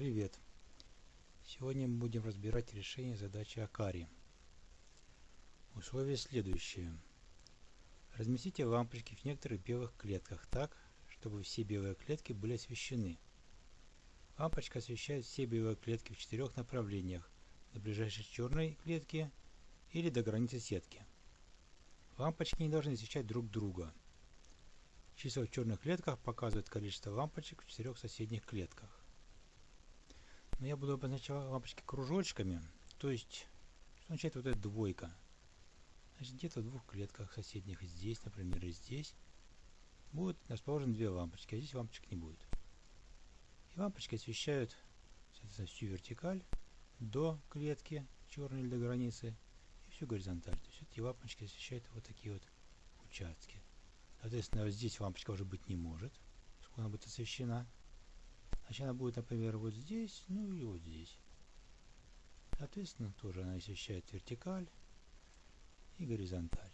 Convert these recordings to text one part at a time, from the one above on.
Привет! Сегодня мы будем разбирать решение задачи Акари. Условие следующее. Разместите лампочки в некоторых белых клетках так, чтобы все белые клетки были освещены. Лампочка освещает все белые клетки в четырех направлениях до ближайшей черной клетки или до границы сетки. Лампочки не должны освещать друг друга. Числа в черных клетках показывают количество лампочек в четырех соседних клетках. Но я буду обозначать лампочки кружочками, то есть что означает вот эта двойка. Значит, где-то в двух клетках соседних, здесь, например, и здесь, будут расположены две лампочки, а здесь лампочек не будет. И лампочки освещают всю вертикаль до клетки черной или до границы и всю горизонталь. То есть эти лампочки освещают вот такие вот участки. Соответственно, здесь лампочка уже быть не может, сколько она будет освещена. Значит, она будет, например, вот здесь, ну и вот здесь. Соответственно, тоже она освещает вертикаль и горизонталь.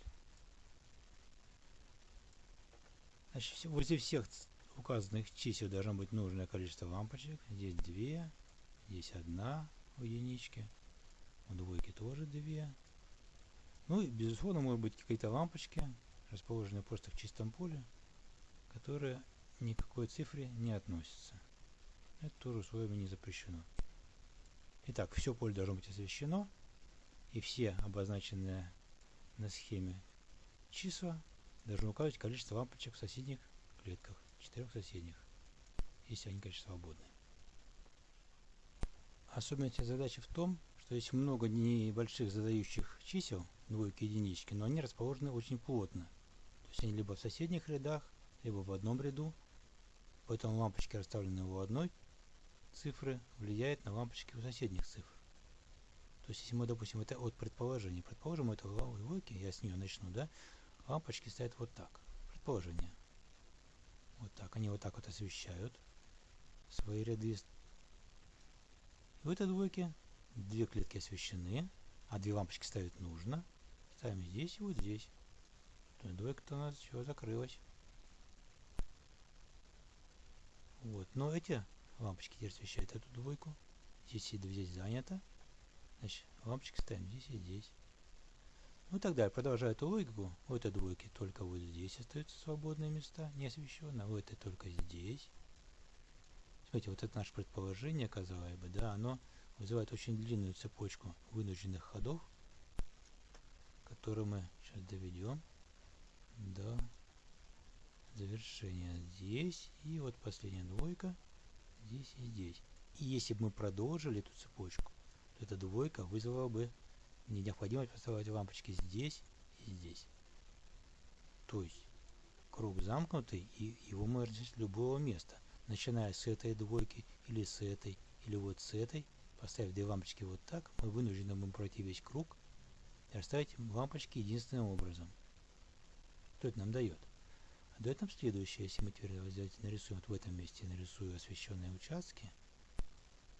Значит, возле всех указанных чисел должно быть нужное количество лампочек. Здесь две, здесь одна у единички, у двойки тоже две. Ну и, безусловно, может быть какие-то лампочки, расположенные просто в чистом поле, которые никакой цифре не относятся. Это тоже условиями не запрещено. Итак, все поле должно быть освещено, и все обозначенные на схеме числа должны указывать количество лампочек в соседних клетках, четырех соседних, если они, конечно, свободны. Особенность задачи в том, что есть много небольших задающих чисел, двойки единички, но они расположены очень плотно. То есть они либо в соседних рядах, либо в одном ряду, поэтому лампочки расставлены у одной цифры влияет на лампочки у соседних цифр. То есть, если мы, допустим, это от предположения, предположим, это логики, я с нее начну, да, лампочки стоят вот так. Предположение. Вот так. Они вот так вот освещают свои ряды. И в этой двойке две клетки освещены, а две лампочки ставить нужно. Ставим здесь и вот здесь. То есть двойка-то у нас все закрылась. Вот. Но эти лампочки теперь освещают эту двойку. Здесь и здесь занято. Значит, лампочки ставим здесь и здесь. Ну и так далее. Продолжая эту логику, у этой двойки только вот здесь остаются свободные места, не освещенные, а у этой только здесь. Смотрите, вот это наше предположение, казалось бы, да, оно вызывает очень длинную цепочку вынужденных ходов, которые мы сейчас доведем до завершения здесь. И вот последняя двойка здесь и здесь. И если бы мы продолжили эту цепочку, то эта двойка вызвала бы необходимость поставить лампочки здесь и здесь. То есть круг замкнутый, и его можно с любого места. Начиная с этой двойки, или с этой, или вот с этой, поставив две лампочки вот так, мы вынуждены будем пройти весь круг и расставить лампочки единственным образом. Что это нам дает? Дает нам следующее, если мы теперь взять, нарисуем вот в этом месте, нарисую освещенные участки,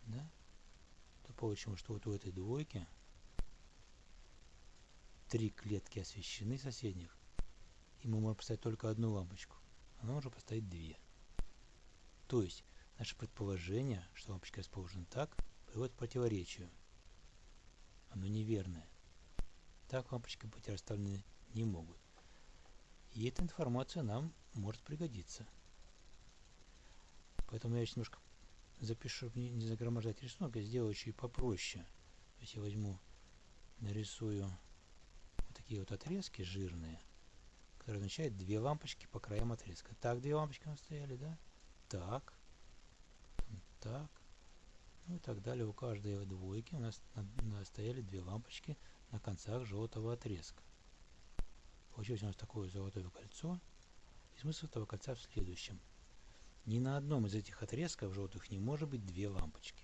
да, то получим, что вот у этой двойки три клетки освещены соседних, и мы можем поставить только одну лампочку, она может поставить две. То есть, наше предположение, что лампочка расположена так, приводит к противоречию. Оно неверное. Так лампочки быть расставлены не могут. И эта информация нам может пригодиться. Поэтому я немножко запишу, не, не загромождать рисунок, я сделаю чуть попроще. То есть я возьму, нарисую вот такие вот отрезки жирные, которые означают две лампочки по краям отрезка. Так, две лампочки у нас стояли, да? Так, так, ну и так далее. У каждой двойки у нас стояли две лампочки на концах желтого отрезка. Получилось у нас такое золотое кольцо. И смысл этого кольца в следующем. Ни на одном из этих отрезков желтых не может быть две лампочки.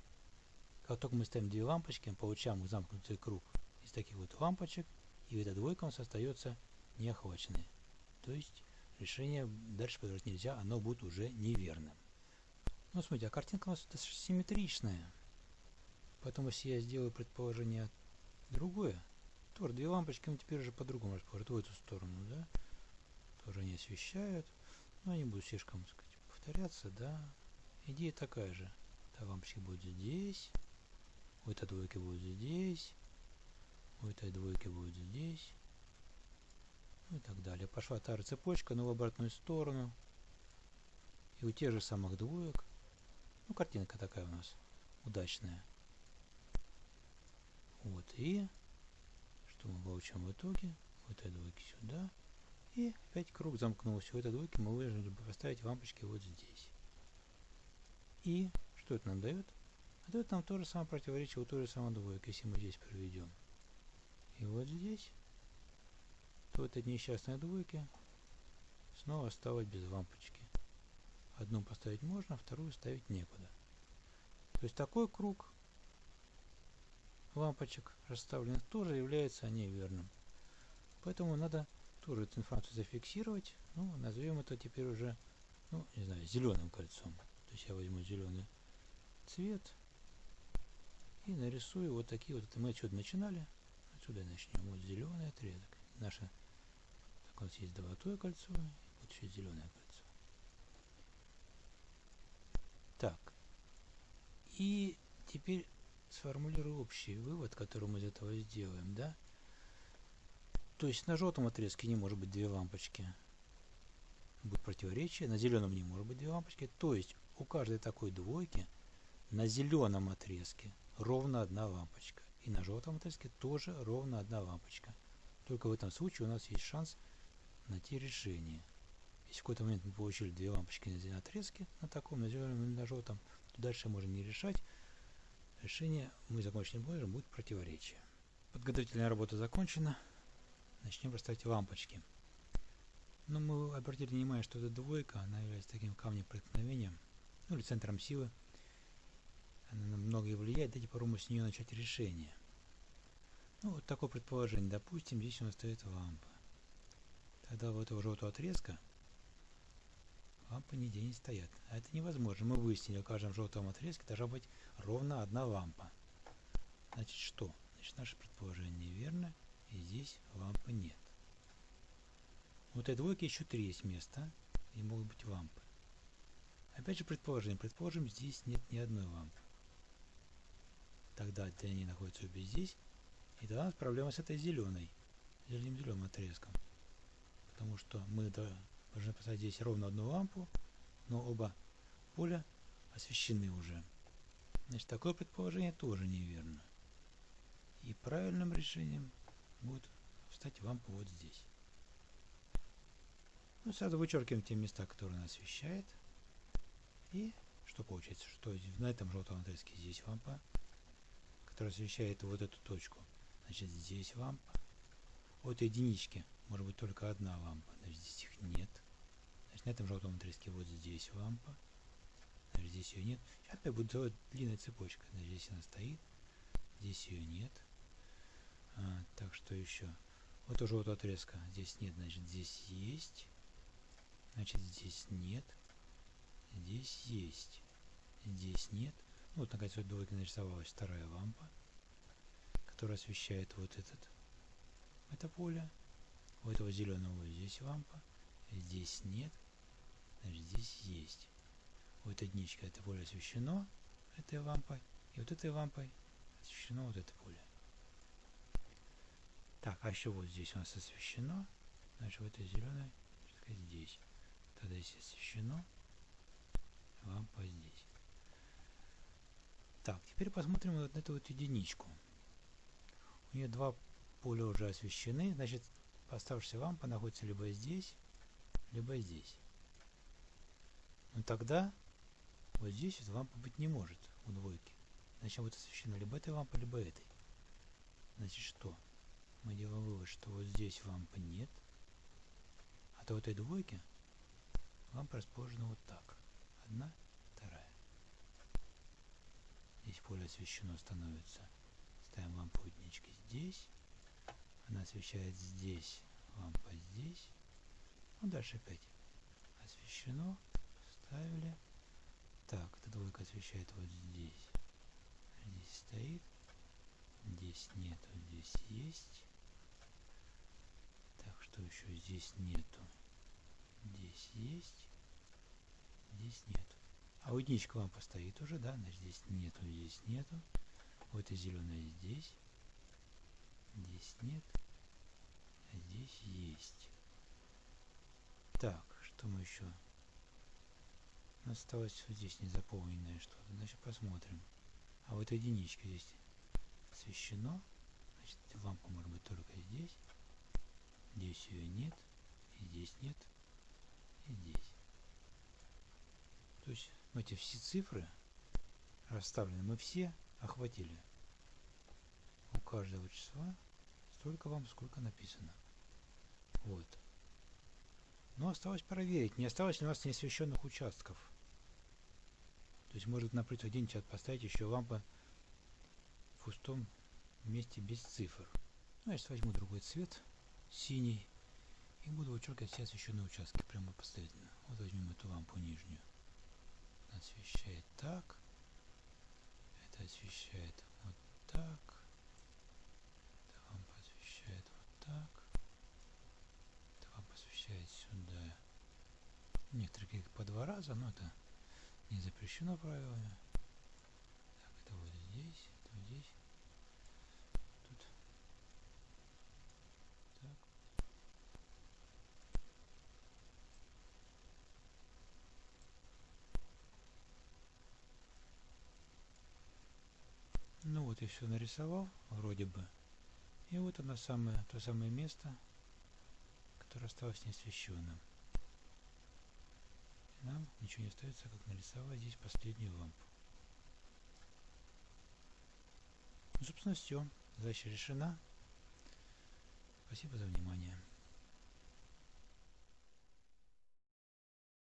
Как только мы ставим две лампочки, мы получаем замкнутый круг из таких вот лампочек, и эта двойка у нас остается неохваченной. То есть решение дальше продолжать нельзя, оно будет уже неверным. Ну, смотрите, а картинка у нас симметричная. Поэтому, если я сделаю предположение другое, тоже две лампочки мы теперь уже по-другому расположат в эту сторону, да. Тоже они освещают. Но они будут слишком, так сказать, повторяться, да. Идея такая же. такая лампочка будет здесь. У этой двойки будет здесь. У этой двойки будет здесь. Ну и так далее. Пошла та же цепочка, но в обратную сторону. И у тех же самых двоек. Ну, картинка такая у нас удачная. Вот, и что мы получим в итоге? У этой двойки сюда. И опять круг замкнулся. У этой двойки мы вынуждены поставить лампочки вот здесь. И что это нам дает? А дает нам то же самое противоречие у той же самой двойки, если мы здесь проведем. И вот здесь, то этой несчастной двойки снова осталось без лампочки. Одну поставить можно, вторую ставить некуда. То есть такой круг лампочек расставленных тоже является неверным. Поэтому надо тоже эту информацию зафиксировать. Ну, назовем это теперь уже, ну, не знаю, зеленым кольцом. То есть я возьму зеленый цвет и нарисую вот такие вот. Мы отсюда начинали. Отсюда начнем. Вот зеленый отрезок. Наше, так у нас есть золотое кольцо, вот еще зеленое кольцо. Так. И теперь сформулирую общий вывод, который мы из этого сделаем, да? То есть на желтом отрезке не может быть две лампочки. Будет противоречие. На зеленом не может быть две лампочки. То есть у каждой такой двойки на зеленом отрезке ровно одна лампочка. И на желтом отрезке тоже ровно одна лампочка. Только в этом случае у нас есть шанс найти решение. Если в какой-то момент мы получили две лампочки на отрезке, на таком, на зеленом и на желтом, то дальше можно не решать. Решение мы закончили позже, будет противоречие. Подготовительная работа закончена. Начнем расставить лампочки. Но мы обратили внимание, что эта двойка, она является таким камнем преткновения, ну или центром силы. Она на многое влияет. Давайте попробуем с нее начать решение. Ну, вот такое предположение. Допустим, здесь у нас стоит лампа. Тогда вот этого желтого отрезка лампы нигде не стоят. А это невозможно. Мы выяснили, в каждом желтом отрезке должна быть ровно одна лампа. Значит, что? Значит, наше предположение верно, и здесь лампы нет. Вот этой двойки еще три есть места, и могут быть лампы. Опять же предположение. Предположим, здесь нет ни одной лампы. Тогда они находятся обе здесь. И тогда у нас проблема с этой зеленой, зеленым зеленым отрезком. Потому что мы должны поставить здесь ровно одну лампу, но оба поля освещены уже. Значит, такое предположение тоже неверно. И правильным решением будет встать лампа вот здесь. Ну, сразу вычеркиваем те места, которые она освещает. И что получается? Что на этом желтом отрезке здесь лампа, которая освещает вот эту точку. Значит, здесь лампа. От единички может быть только одна лампа. Значит, здесь их нет. Значит, на этом желтом отрезке вот здесь лампа. Значит, здесь ее нет. Сейчас опять будет делать длинная цепочка. Значит, здесь она стоит. Здесь ее нет. А, так, что еще? Вот тоже вот отрезка. Здесь нет, значит, здесь есть. Значит, здесь нет. Здесь есть. Здесь нет. Ну, вот, наконец, вот двойка нарисовалась вторая лампа, которая освещает вот этот, это поле. У этого зеленого здесь лампа. Здесь нет. Значит, здесь есть. У этой единички это поле освещено этой лампой. И вот этой лампой освещено вот это поле. Так, а еще вот здесь у нас освещено. Значит, в этой зеленой, здесь. Тогда здесь освещено. Лампа здесь. Так, теперь посмотрим вот на эту вот единичку. У нее два поля уже освещены. Значит, оставшаяся лампа находится либо здесь, либо здесь. Но тогда вот здесь вот лампа быть не может у двойки. Значит, вот освещена либо этой лампой, либо этой. Значит, что? Мы делаем вывод, что вот здесь лампы нет. А то в этой двойке лампа расположена вот так. Одна, вторая. Здесь поле освещено становится. Ставим лампу единички здесь. Она освещает здесь, лампа здесь. Ну, дальше опять освещено. Поставили. Так, эта двойка освещает вот здесь. Здесь стоит. Здесь нету, здесь есть. Так, что еще здесь нету? Здесь есть. Здесь нет. А у единичка лампа стоит уже, да, значит здесь нету, здесь нету. Вот и зеленая здесь. Нет. А здесь есть. Так, что мы еще? Осталось вот здесь незаполненное что-то. Значит, посмотрим. А вот единичка здесь освещено. Значит, лампа может быть только здесь. Здесь ее нет. И здесь нет. И здесь. То есть эти все цифры расставлены, мы все охватили. У каждого числа столько вам, сколько написано. Вот. Но осталось проверить, не осталось ли у нас неосвещенных участков. То есть может напротив где-нибудь поставить еще лампа в пустом месте без цифр. Ну, я сейчас возьму другой цвет, синий, и буду вычеркивать все освещенные участки прямо последовательно. Вот возьмем эту лампу нижнюю. Освещает так. Это освещает вот так. Это лампа освещает вот так. Это лампа освещает сюда. Некоторые кликают по два раза, но это не запрещено правилами. Так, это вот здесь, это вот здесь. Тут. Так. Ну вот я все нарисовал, вроде бы. И вот оно самое, то самое место, которое осталось неосвещенным нам ничего не остается, как нарисовать здесь последнюю лампу. Ну, собственно, все. Задача решена. Спасибо за внимание.